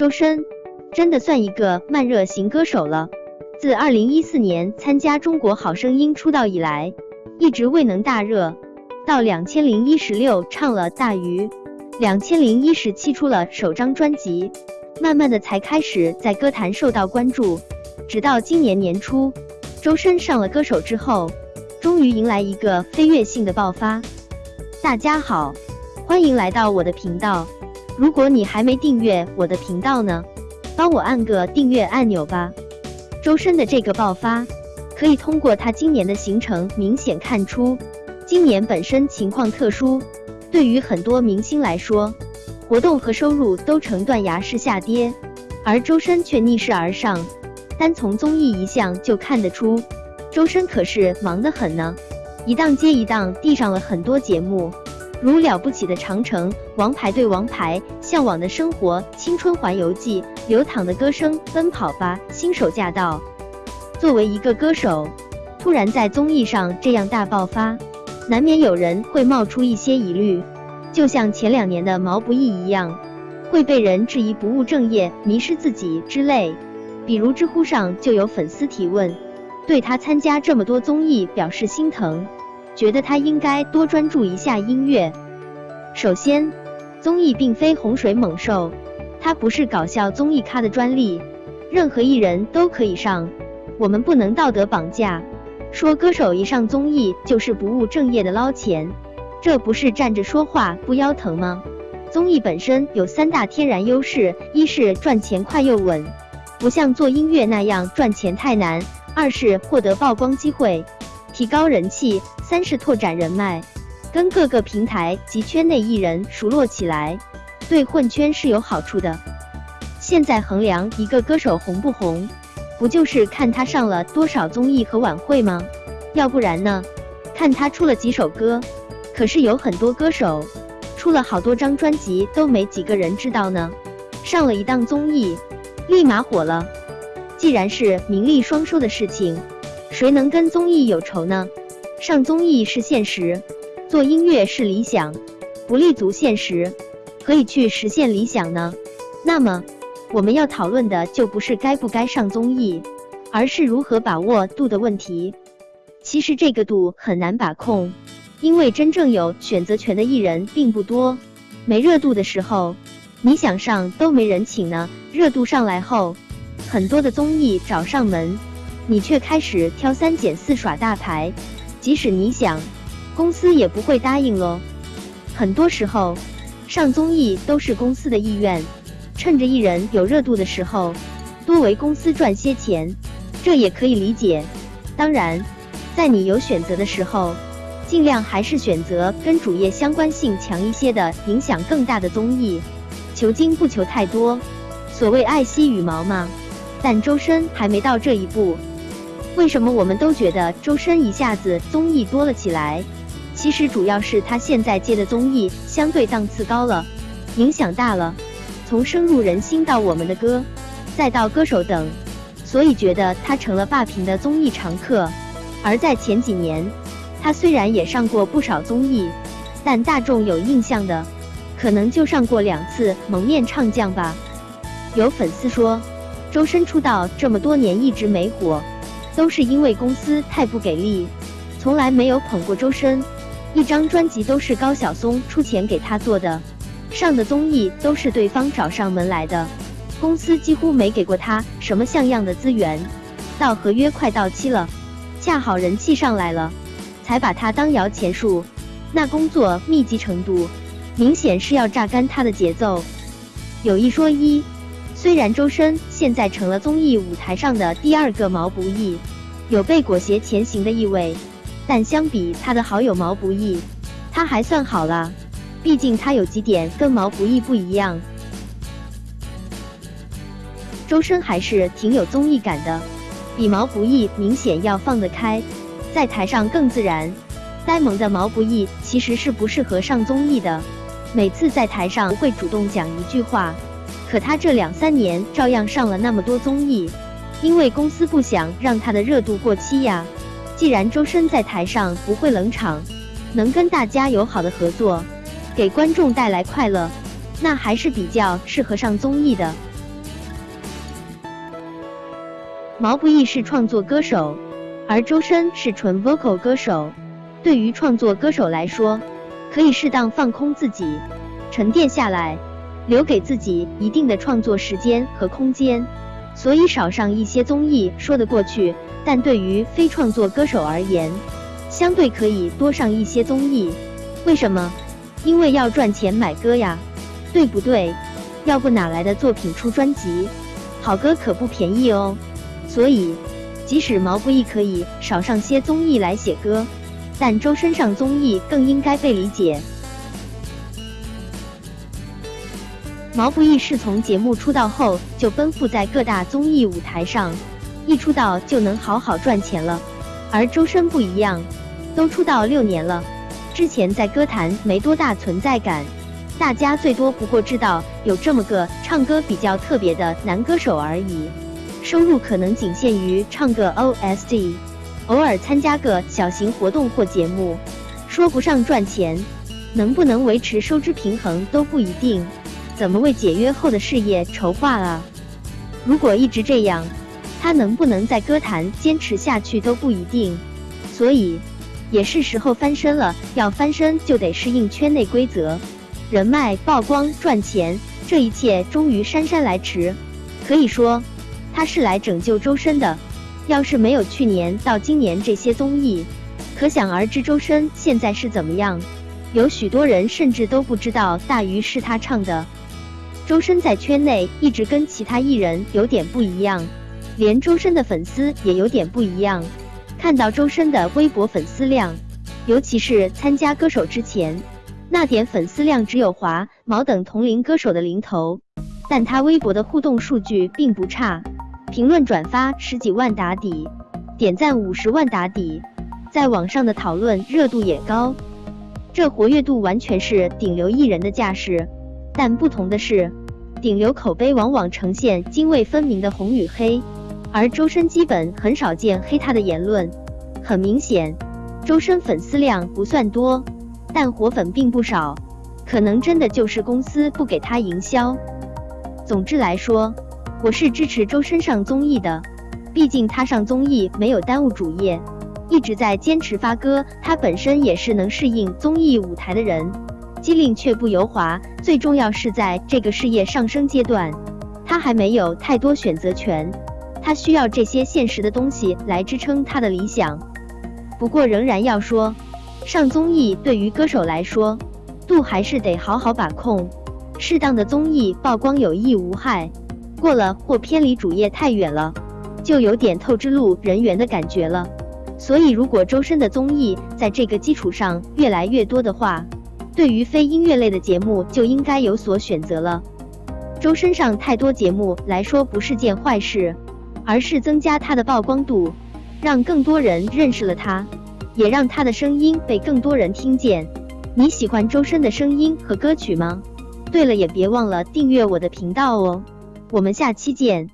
周深真的算一个慢热型歌手了。自二零一四年参加中国好声音出道以来，一直未能大热，到两千零一十六唱了《大鱼》，两千零一十七出了首张专辑，慢慢的才开始在歌坛受到关注。直到今年年初，周深上了歌手之后，终于迎来一个飞跃性的爆发。大家好，欢迎来到我的频道。如果你还没订阅我的频道呢，帮我按个订阅按钮吧。周深的这个爆发，可以通过他今年的行程明显看出。今年本身情况特殊，对于很多明星来说，活动和收入都呈断崖式下跌，而周深却逆势而上。单从综艺一项就看得出，周深可是忙得很呢，一档接一档递上了很多节目。如了不起的长城、王牌对王牌、向往的生活、青春环游记、流淌的歌声、奔跑吧、新手驾到。作为一个歌手，突然在综艺上这样大爆发，难免有人会冒出一些疑虑，就像前两年的毛不易一样，会被人质疑不务正业、迷失自己之类。比如知乎上就有粉丝提问，对他参加这么多综艺表示心疼。觉得他应该多专注一下音乐。首先，综艺并非洪水猛兽，它不是搞笑综艺咖的专利，任何艺人都可以上。我们不能道德绑架，说歌手一上综艺就是不务正业的捞钱，这不是站着说话不腰疼吗？综艺本身有三大天然优势：一是赚钱快又稳，不像做音乐那样赚钱太难；二是获得曝光机会。提高人气，三是拓展人脉，跟各个平台及圈内艺人熟络起来，对混圈是有好处的。现在衡量一个歌手红不红，不就是看他上了多少综艺和晚会吗？要不然呢？看他出了几首歌。可是有很多歌手出了好多张专辑，都没几个人知道呢。上了一档综艺，立马火了。既然是名利双收的事情。谁能跟综艺有仇呢？上综艺是现实，做音乐是理想，不立足现实，可以去实现理想呢？那么，我们要讨论的就不是该不该上综艺，而是如何把握度的问题。其实这个度很难把控，因为真正有选择权的艺人并不多。没热度的时候，你想上都没人请呢；热度上来后，很多的综艺找上门。你却开始挑三拣四耍大牌，即使你想，公司也不会答应喽。很多时候，上综艺都是公司的意愿，趁着艺人有热度的时候，多为公司赚些钱，这也可以理解。当然，在你有选择的时候，尽量还是选择跟主业相关性强一些的、影响更大的综艺，求精不求太多，所谓爱惜羽毛嘛。但周深还没到这一步。为什么我们都觉得周深一下子综艺多了起来？其实主要是他现在接的综艺相对档次高了，影响大了，从深入人心到我们的歌，再到歌手等，所以觉得他成了霸屏的综艺常客。而在前几年，他虽然也上过不少综艺，但大众有印象的，可能就上过两次《蒙面唱将》吧。有粉丝说，周深出道这么多年一直没火。都是因为公司太不给力，从来没有捧过周深，一张专辑都是高晓松出钱给他做的，上的综艺都是对方找上门来的，公司几乎没给过他什么像样的资源。到合约快到期了，恰好人气上来了，才把他当摇钱树，那工作密集程度，明显是要榨干他的节奏。有一说一。虽然周深现在成了综艺舞台上的第二个毛不易，有被裹挟前行的意味，但相比他的好友毛不易，他还算好了。毕竟他有几点跟毛不易不一样。周深还是挺有综艺感的，比毛不易明显要放得开，在台上更自然。呆萌的毛不易其实是不适合上综艺的，每次在台上会主动讲一句话。可他这两三年照样上了那么多综艺，因为公司不想让他的热度过期呀。既然周深在台上不会冷场，能跟大家友好的合作，给观众带来快乐，那还是比较适合上综艺的。毛不易是创作歌手，而周深是纯 vocal 歌手。对于创作歌手来说，可以适当放空自己，沉淀下来，留给自己一定的创作时间和空间。所以少上一些综艺说得过去，但对于非创作歌手而言，相对可以多上一些综艺。为什么？因为要赚钱买歌呀，对不对？要不哪来的作品出专辑？好歌可不便宜哦。所以，即使毛不易可以少上些综艺来写歌，但周深上综艺更应该被理解。毛不易是从节目出道后就奔赴在各大综艺舞台上，一出道就能好好赚钱了，而周深不一样，都出道六年了。之前在歌坛没多大存在感，大家最多不过知道有这么个唱歌比较特别的男歌手而已，收入可能仅限于唱个 OST，偶尔参加个小型活动或节目，说不上赚钱，能不能维持收支平衡都不一定，怎么为解约后的事业筹划啊？如果一直这样，他能不能在歌坛坚持下去都不一定，所以。也是时候翻身了，要翻身就得适应圈内规则，人脉、曝光、赚钱，这一切终于姗姗来迟。可以说，他是来拯救周深的。要是没有去年到今年这些综艺，可想而知周深现在是怎么样。有许多人甚至都不知道大鱼是他唱的。周深在圈内一直跟其他艺人有点不一样，连周深的粉丝也有点不一样。看到周深的微博粉丝量，尤其是参加歌手之前，那点粉丝量只有华毛等同龄歌手的零头，但他微博的互动数据并不差，评论转发十几万打底，点赞五十万打底，在网上的讨论热度也高，这活跃度完全是顶流艺人的架势。但不同的是，顶流口碑往往呈现泾渭分明的红与黑。而周深基本很少见黑他的言论，很明显，周深粉丝量不算多，但活粉并不少，可能真的就是公司不给他营销。总之来说，我是支持周深上综艺的，毕竟他上综艺没有耽误主业，一直在坚持发歌，他本身也是能适应综艺舞台的人，机灵却不油滑。最重要是在这个事业上升阶段，他还没有太多选择权。他需要这些现实的东西来支撑他的理想。不过仍然要说，上综艺对于歌手来说，度还是得好好把控。适当的综艺曝光有益无害，过了或偏离主业太远了，就有点透支路人缘的感觉了。所以如果周深的综艺在这个基础上越来越多的话，对于非音乐类的节目就应该有所选择了。周深上太多节目来说不是件坏事。而是增加他的曝光度，让更多人认识了他，也让他的声音被更多人听见。你喜欢周深的声音和歌曲吗？对了，也别忘了订阅我的频道哦。我们下期见。